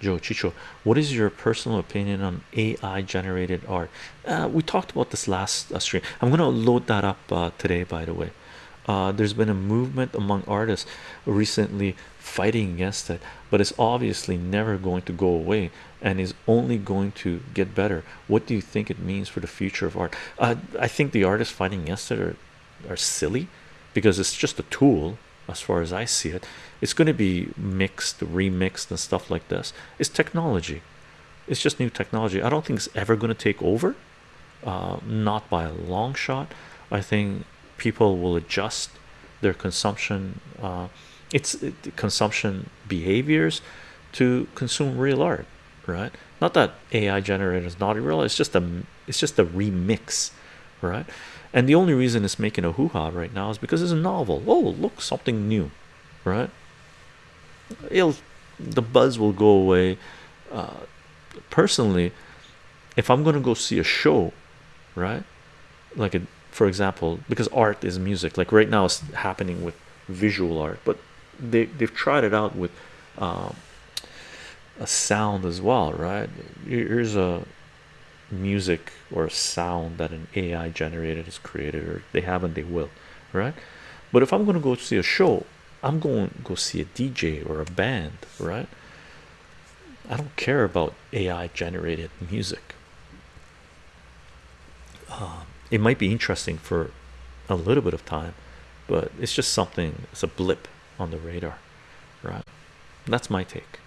Joe Chicho, what is your personal opinion on AI generated art? Uh, we talked about this last uh, stream. I'm gonna load that up uh, today, by the way. There's been a movement among artists recently fighting against it, but it's obviously never going to go away and is only going to get better. What do you think it means for the future of art? I think the artists fighting against it are, are silly because it's just a tool as far as I see it. It's going to be mixed, remixed, and stuff like this. It's technology, it's just new technology. I don't think it's ever going to take over, uh, not by a long shot. I think people will adjust their consumption, uh, it's consumption behaviors to consume real art, right? Not that AI generated is not real, it's just a it's just a remix, right? And the only reason it's making a hoo-ha right now is because it's a novel. Oh, look, something new, right? It'll the buzz will go away. Uh, personally, if I'm gonna go see a show, right? Like a for example, because art is music, like right now it's happening with visual art, but they they've tried it out with um, a sound as well, right? Here's a music or sound that an AI generated is created, or they haven't, they will, right? But if I'm going to go see a show, I'm going to go see a DJ or a band, right? I don't care about AI generated music. Um, it might be interesting for a little bit of time, but it's just something, it's a blip on the radar, right? That's my take.